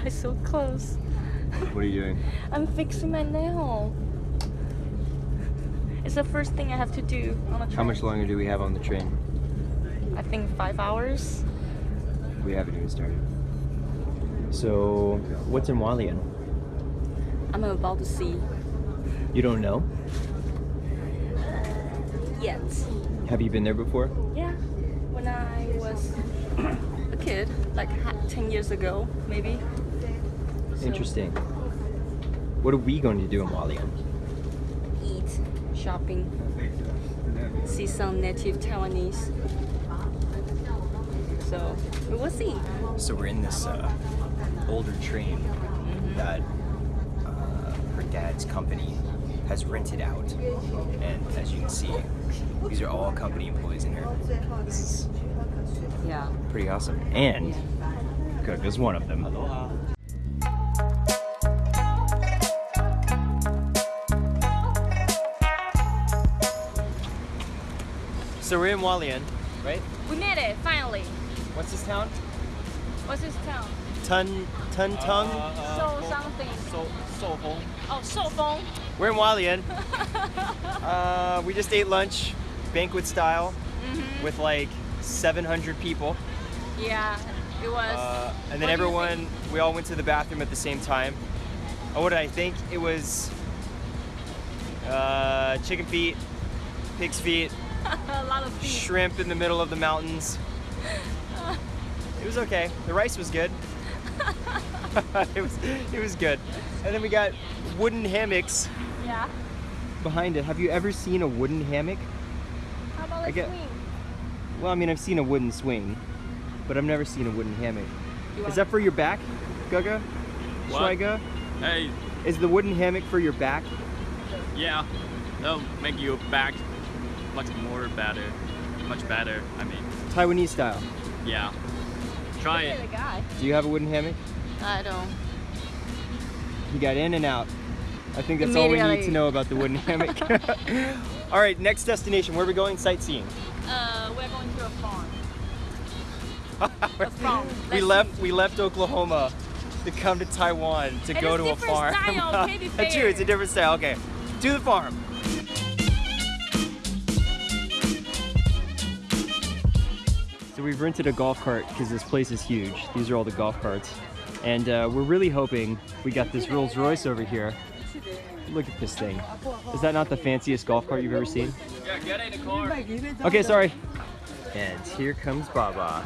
Oh, it's so close. What are you doing? I'm fixing my nail. It's the first thing I have to do on a train. How much longer do we have on the train? I think five hours. We haven't even started. So, what's in Hualien? I'm about to see. You don't know? Yet. Have you been there before? Yeah. When I was a kid, like 10 years ago, maybe. So, Interesting. What are we going to do in Hualien? Eat, shopping, see some native Taiwanese. So, we will see. So we're in this uh, older train that uh, her dad's company has rented out, and as you can see, these are all company employees in here. This is Yeah. pretty awesome. And Cook is one of them. So we're in Hualien, right? We made it, finally. What's this town? What's this town? Tun Tun Tung. So something. So, so Oh, Shoufeng. We're in Hualien. uh, we just ate lunch, banquet style, with like 700 people. Yeah, it was. Uh, and then What do you everyone, we all went to the bathroom at the same time. Oh, what did I think? It was uh, chicken feet, pig's feet, a lot of feet. shrimp in the middle of the mountains. It was okay. The rice was good. it was it was good. And then we got wooden hammocks Yeah. behind it. Have you ever seen a wooden hammock? How about I a get- swing? Well, I mean, I've seen a wooden swing, but I've never seen a wooden hammock. Is that for your back, Gaga? What? Schweiger? Hey, Is the wooden hammock for your back? yeah, that'll make your back much more better. Much better, I mean. Taiwanese style. Yeah. Try it. guy. Do you have a wooden hammock? I don't. He got in and out. I think that's all we need to know about the wooden hammock. all right, next destination. Where are we going? Sightseeing. Uh, we're going to a farm. A farm. we Let's left. see. We left Oklahoma to come to Taiwan to And go to a different farm. style, to be That's true. It's a different style. Okay, to the farm. So we've rented a golf cart because this place is huge. These are all the golf carts. And uh, we're really hoping we got this Rolls Royce over here. Look at this thing. Is that not the fanciest golf cart you've ever seen? Yeah, get in the car. Okay, sorry. And here comes Baba.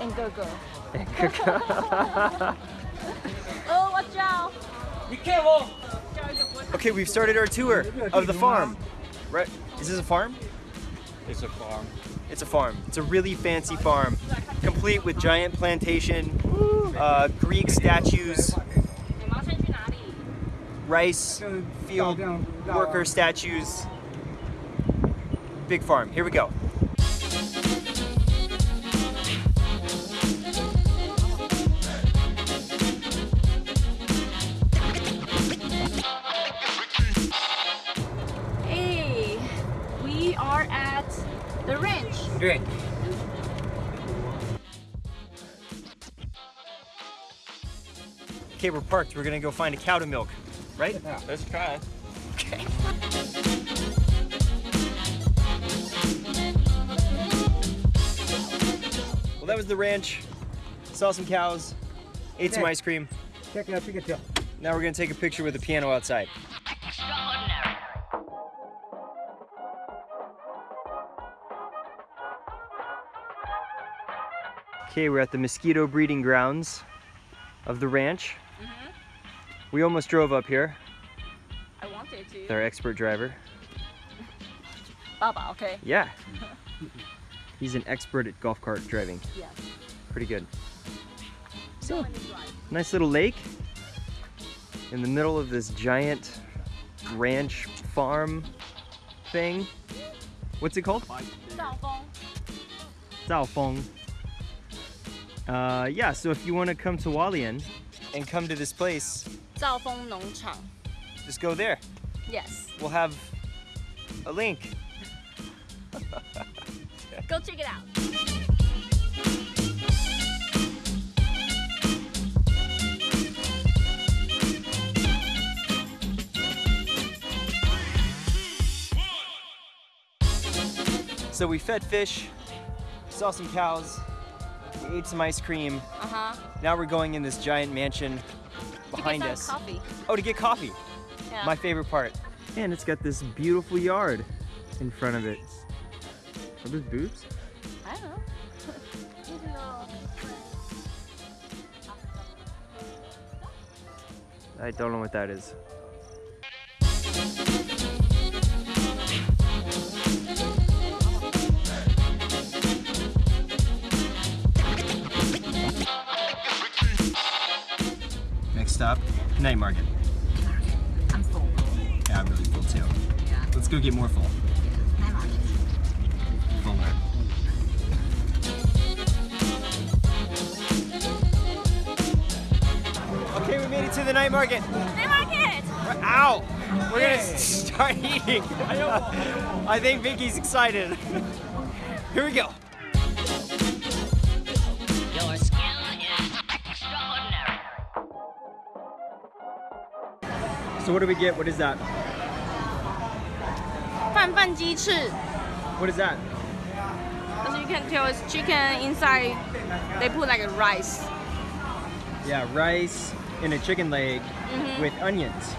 And go go. Oh, watch out! okay, we've started our tour of the farm. Right? Is this a farm? It's a farm. It's a farm. It's a really fancy farm, complete with giant plantation, uh, Greek statues, rice field worker statues. Big farm. Here we go. Ranch. Great. Okay, we're parked. We're gonna go find a cow to milk, right? Let's try. Okay. Well, that was the ranch. Saw some cows, ate some ice cream. Check it out, Pikachu. Now we're gonna take a picture with the piano outside. Okay, we're at the mosquito breeding grounds of the ranch. Mm-hmm. We almost drove up here. I wanted to. with Our expert driver. Baba, okay. Yeah. He's an expert at golf cart driving. Yes. Pretty good. So. Nice little lake in the middle of this giant ranch farm thing. What's it called? 兆丰 Zhaofeng. Uh, yeah, so if you want to come to Hualien and come to this place, Feng Just go there. Yes. We'll have a link. go check it out. So we fed fish, saw some cows, ate some ice cream. Uh huh. Now we're going in this giant mansion behind to get us. coffee. Oh, to get coffee. Yeah. My favorite part. And it's got this beautiful yard in front of it. Are those boobs? I don't know. I don't know what that is. Night market. I'm full. Yeah, I'm really full too. Yeah. Let's go get more full. Night market. Fuller. Okay, we made it to the night market. Night market. We're out. We're gonna start eating. I think Vicky's excited. Here we go. So what do we get? What is that? Fan Fan Ji What is that? As you can tell, it's chicken inside. They put like a rice. Yeah, rice and a chicken leg mm -hmm. with onions.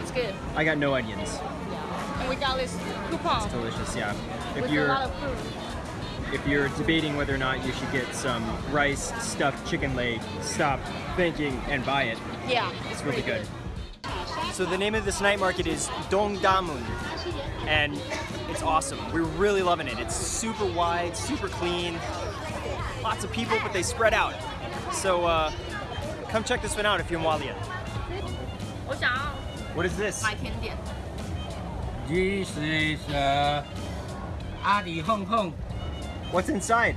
It's good. I got no onions. Yeah. And we got this coupon. It's delicious, yeah. If with you're if you're debating whether or not you should get some rice stuffed chicken leg, stop thinking and buy it. Yeah, it's, it's really good. good. So the name of this night market is Dongdamen, and it's awesome. We're really loving it. It's super wide, super clean, lots of people, but they spread out. So uh, come check this one out if you're in Hualien. What is this? This is uh, Adi Hong Hong. What's inside?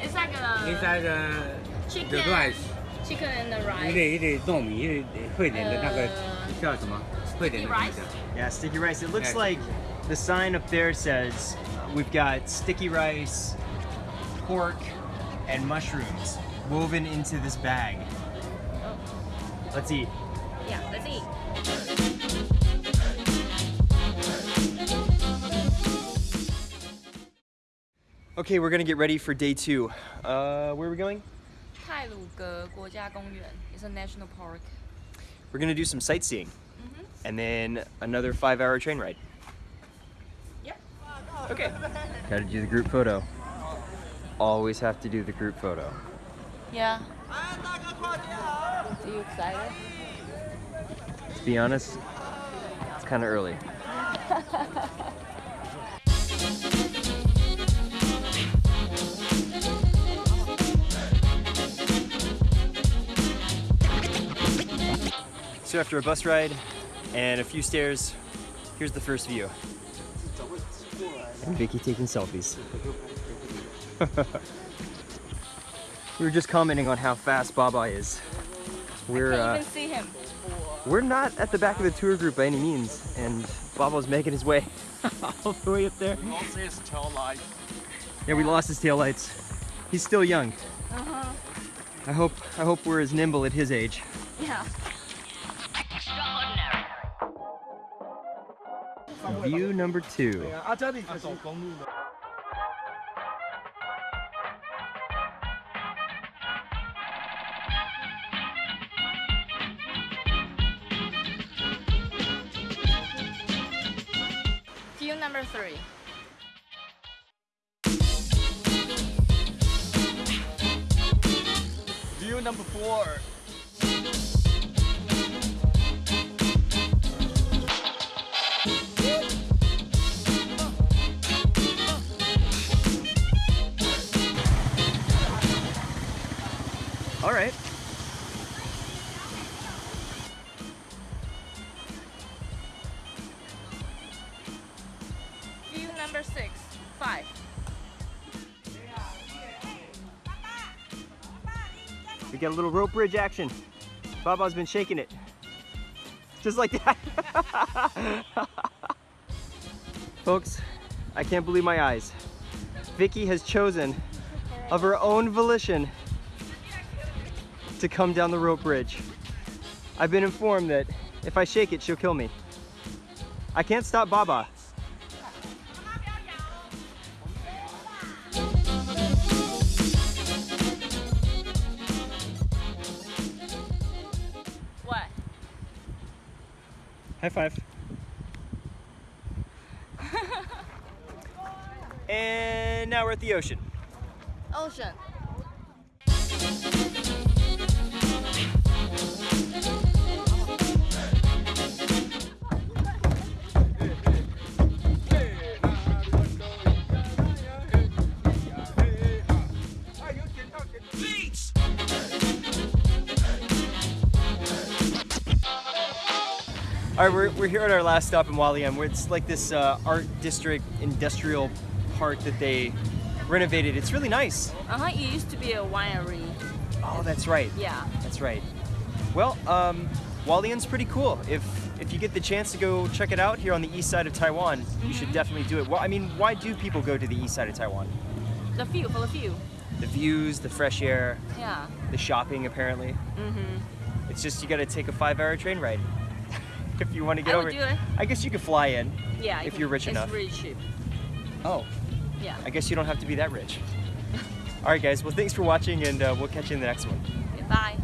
It's like a... Inside uh, the, chicken. the rice. chicken and the 一 rice. 类一类糯米，一类会点的那个呃叫什么？会点的名字。 Yeah, sticky rice. It looks Yeah. like the sign up there says we've got sticky rice, pork, and mushrooms woven into this bag. Let's eat. Yeah, let's eat. Okay, we're gonna get ready for day two. Uh, where are we going? 泰鲁格国家公园 is a national park. We're gonna do some sightseeing, and then another five-hour train ride. Yep. Okay. Gotta do the group photo. Always have to do the group photo. Yeah. Are you excited? To be honest, it's kind of early. So after a bus ride and a few stairs, here's the first view. And Vicky taking selfies. we were just commenting on how fast Baba is. We're Can't uh, even see him. we're not at the back of the tour group by any means, and Baba's making his way all the way up there. Also, his tail light. Yeah, we lost his tail lights. He's still young. Uh-huh. I hope I hope we're as nimble at his age. Yeah. View number two. View number three. View number four. Number six. Five. We got a little rope bridge action. Baba's been shaking it. Just like that. Folks, I can't believe my eyes. Vicky has chosen of her own volition to come down the rope bridge. I've been informed that if I shake it, she'll kill me. I can't stop Baba. High five. and now we're at the ocean. Ocean. All right, we're, we're here at our last stop in Hualien. where It's like this uh, art district industrial park that they renovated. It's really nice. Uh huh. It used to be a winery. Oh, that's right. Yeah. That's right. Well, um, Hualien's pretty cool. If if you get the chance to go check it out here on the east side of Taiwan, you should definitely do it. Well, I mean, why do people go to the east side of Taiwan? The view for the view. The views, the fresh air, Yeah. the shopping. Apparently, Mm-hmm. it's just you got to take a five-hour train ride if you want to get I over. would do it. I guess you could fly in. Yeah. If it- you're rich it's enough. really cheap. Oh, Yeah. I guess you don't have to be that rich. All right, guys. Well, thanks for watching, and uh, we'll catch you in the next one. Bye.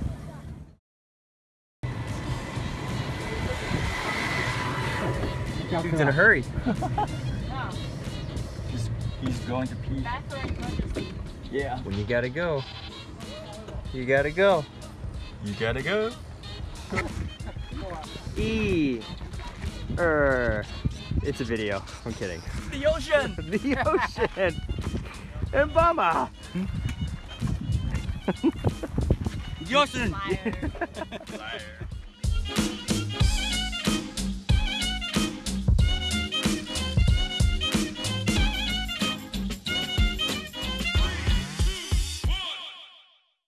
Dude's in a hurry. He's, he's going to pee. Yeah. When you gotta go, you gotta go. You gotta go. E. Er. It's a video. I'm kidding. The ocean! the ocean. And Bama. Jocelyn. Liar. Liar.